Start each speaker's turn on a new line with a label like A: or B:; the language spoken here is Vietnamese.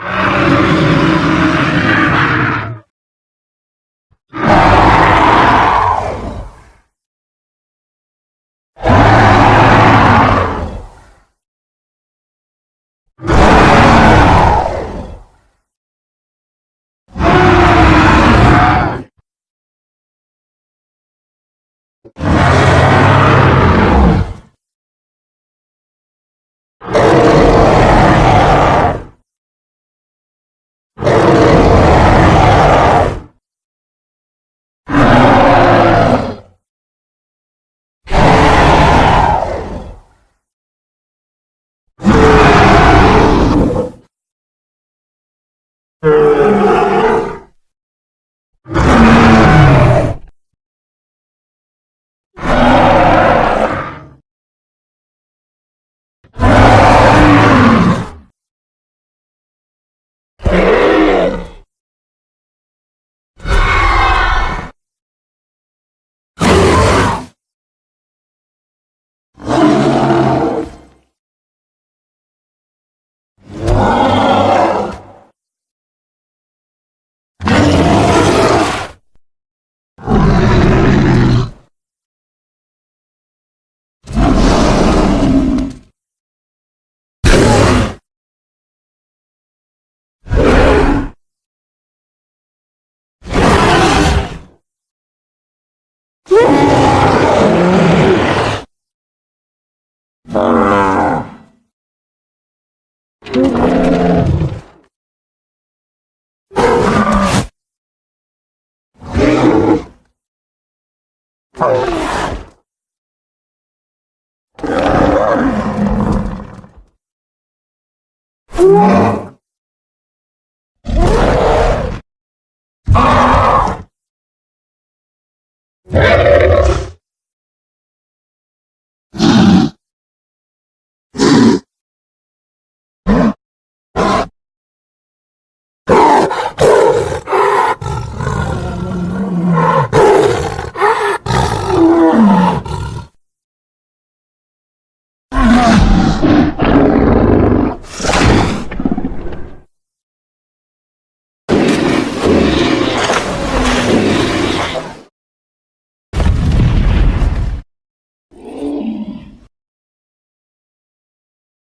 A: you Oh.